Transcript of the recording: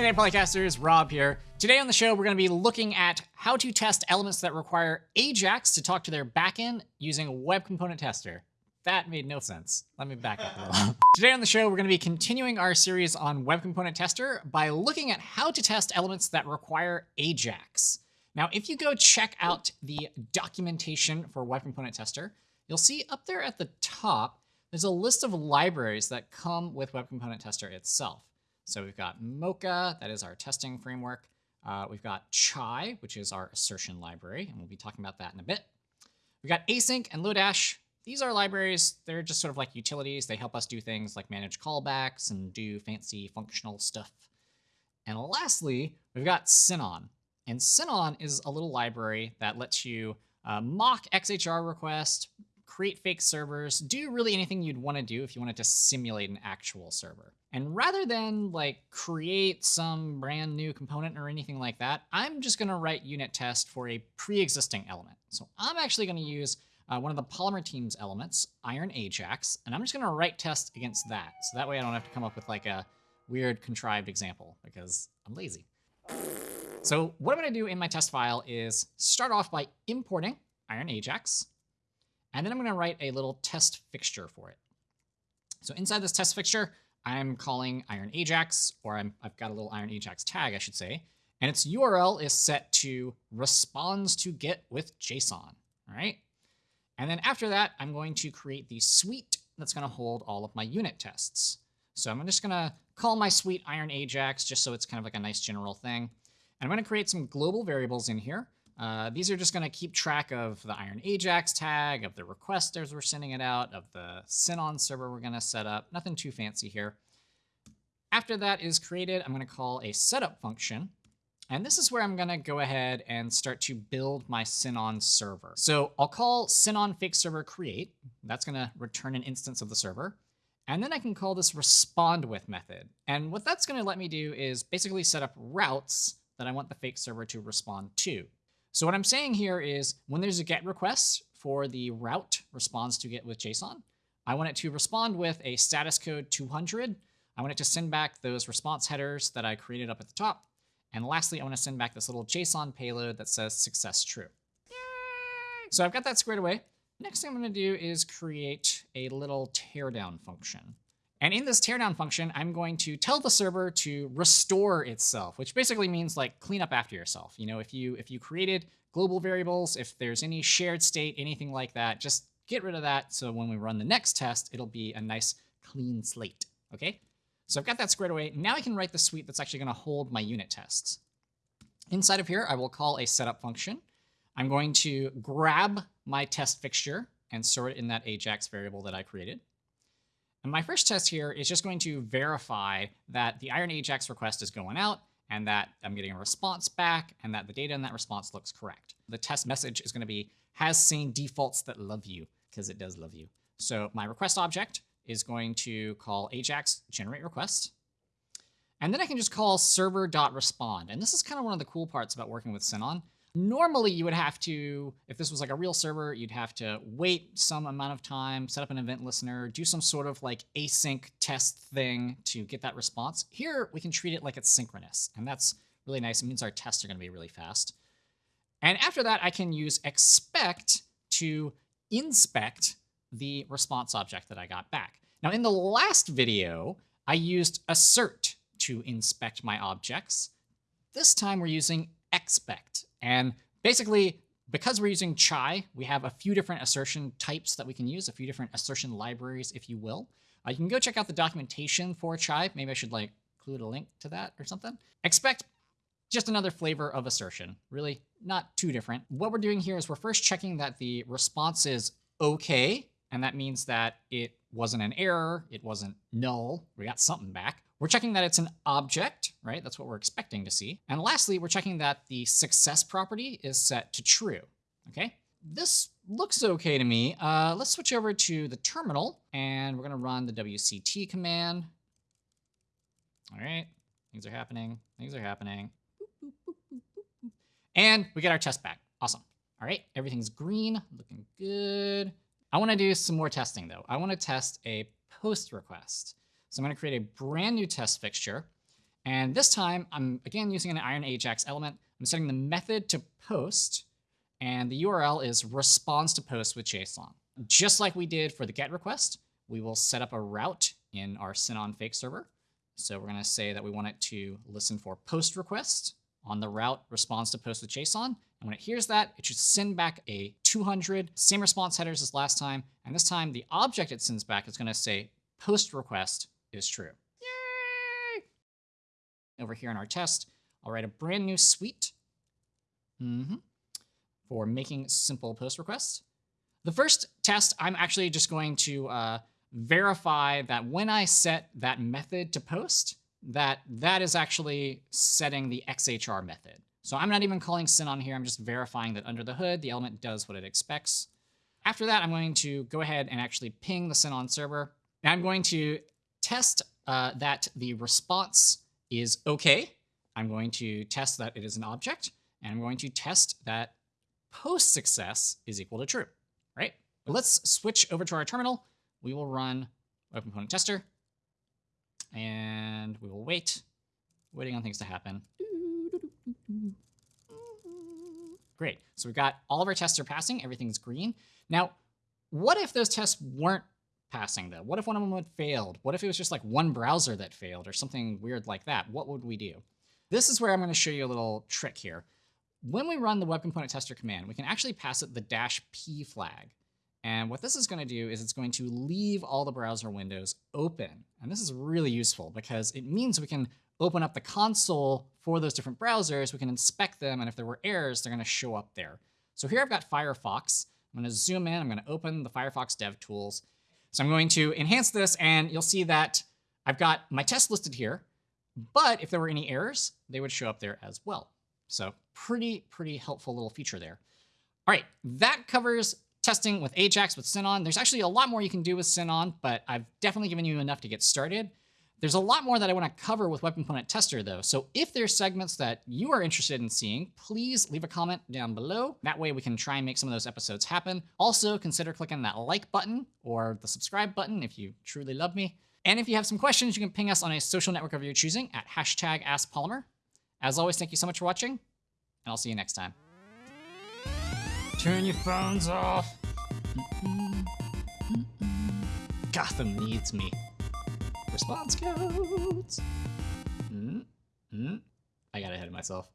Hey there, Polycasters, Rob here. Today on the show, we're going to be looking at how to test elements that require Ajax to talk to their backend using Web Component Tester. That made no sense. Let me back up a little. Today on the show, we're going to be continuing our series on Web Component Tester by looking at how to test elements that require Ajax. Now, if you go check out the documentation for Web Component Tester, you'll see up there at the top, there's a list of libraries that come with Web Component Tester itself. So we've got Mocha, that is our testing framework. Uh, we've got Chai, which is our assertion library, and we'll be talking about that in a bit. We've got async and Lodash. These are libraries, they're just sort of like utilities. They help us do things like manage callbacks and do fancy functional stuff. And lastly, we've got Sinon. And Sinon is a little library that lets you uh, mock XHR requests, create fake servers, do really anything you'd want to do if you wanted to simulate an actual server. And rather than like create some brand new component or anything like that, I'm just going to write unit test for a pre-existing element. So I'm actually going to use uh, one of the Polymer Teams elements, Iron Ajax, and I'm just going to write test against that. So that way I don't have to come up with like a weird contrived example because I'm lazy. So what I'm going to do in my test file is start off by importing Iron Ajax, and then I'm going to write a little test fixture for it. So inside this test fixture, I'm calling Iron Ajax, or i have got a little Iron Ajax tag, I should say, and its URL is set to responds to get with JSON, all right? And then after that, I'm going to create the suite that's going to hold all of my unit tests. So I'm just going to call my suite Iron Ajax just so it's kind of like a nice general thing. And I'm going to create some global variables in here. Uh, these are just going to keep track of the Iron Ajax tag, of the request as we're sending it out, of the Sinon server we're going to set up. Nothing too fancy here. After that is created, I'm going to call a setup function. And this is where I'm going to go ahead and start to build my Sinon server. So I'll call Sinon fake server create. That's going to return an instance of the server. And then I can call this respond with method. And what that's going to let me do is basically set up routes that I want the fake server to respond to. So what I'm saying here is when there's a GET request for the route response to get with JSON, I want it to respond with a status code 200. I want it to send back those response headers that I created up at the top. And lastly, I want to send back this little JSON payload that says success true. So I've got that squared away. Next thing I'm going to do is create a little teardown function. And in this teardown function, I'm going to tell the server to restore itself, which basically means like clean up after yourself. You know, if you if you created global variables, if there's any shared state, anything like that, just get rid of that. So when we run the next test, it'll be a nice clean slate. Okay. So I've got that squared away. Now I can write the suite that's actually going to hold my unit tests. Inside of here, I will call a setup function. I'm going to grab my test fixture and store it in that Ajax variable that I created. And my first test here is just going to verify that the Iron Ajax request is going out and that I'm getting a response back and that the data in that response looks correct. The test message is going to be has seen defaults that love you because it does love you. So my request object is going to call Ajax generate request. And then I can just call server.respond. And this is kind of one of the cool parts about working with Sinon Normally, you would have to, if this was like a real server, you'd have to wait some amount of time, set up an event listener, do some sort of like async test thing to get that response. Here, we can treat it like it's synchronous, and that's really nice. It means our tests are going to be really fast. And after that, I can use expect to inspect the response object that I got back. Now, in the last video, I used assert to inspect my objects. This time we're using expect. And basically, because we're using chai, we have a few different assertion types that we can use, a few different assertion libraries, if you will. Uh, you can go check out the documentation for chai. Maybe I should like include a link to that or something. Expect just another flavor of assertion, really not too different. What we're doing here is we're first checking that the response is okay, and that means that it wasn't an error, it wasn't null, we got something back. We're checking that it's an object, right? That's what we're expecting to see. And lastly, we're checking that the success property is set to true, okay? This looks okay to me. Uh, let's switch over to the terminal and we're gonna run the WCT command. All right, things are happening, things are happening. And we get our test back, awesome. All right, everything's green, looking good. I wanna do some more testing though. I wanna test a post request. So I'm going to create a brand new test fixture. And this time, I'm again using an Iron Ajax element. I'm setting the method to post, and the URL is response to post with JSON. Just like we did for the GET request, we will set up a route in our Sinon fake server. So we're going to say that we want it to listen for post request on the route response to post with JSON. And when it hears that, it should send back a 200, same response headers as last time. And this time, the object it sends back is going to say post request is true. Yay! Over here in our test, I'll write a brand new suite mm -hmm, for making simple post requests. The first test, I'm actually just going to uh, verify that when I set that method to post, that that is actually setting the XHR method. So I'm not even calling Sinon here. I'm just verifying that under the hood, the element does what it expects. After that, I'm going to go ahead and actually ping the Sinon server. And I'm going to test uh, that the response is OK. I'm going to test that it is an object. And I'm going to test that post success is equal to true, right? But let's switch over to our terminal. We will run web component tester and we will wait, waiting on things to happen. Great. So we've got all of our tests are passing. Everything's green. Now, what if those tests weren't passing though? What if one of them had failed? What if it was just like one browser that failed or something weird like that? What would we do? This is where I'm going to show you a little trick here. When we run the web component tester command, we can actually pass it the dash p flag. And what this is going to do is it's going to leave all the browser windows open. And this is really useful because it means we can open up the console for those different browsers. We can inspect them. And if there were errors, they're going to show up there. So here I've got Firefox. I'm going to zoom in. I'm going to open the Firefox Dev Tools. So I'm going to enhance this, and you'll see that I've got my test listed here. But if there were any errors, they would show up there as well. So pretty, pretty helpful little feature there. All right, that covers testing with Ajax with Sinon. There's actually a lot more you can do with Sinon, but I've definitely given you enough to get started. There's a lot more that I want to cover with Web Component Tester, though. So if there's segments that you are interested in seeing, please leave a comment down below. That way we can try and make some of those episodes happen. Also, consider clicking that like button or the subscribe button if you truly love me. And if you have some questions, you can ping us on a social network of your choosing at hashtag AskPolymer. As always, thank you so much for watching, and I'll see you next time. Turn your phones off. Gotham needs me. Response codes. Mm, mm. I got ahead of myself.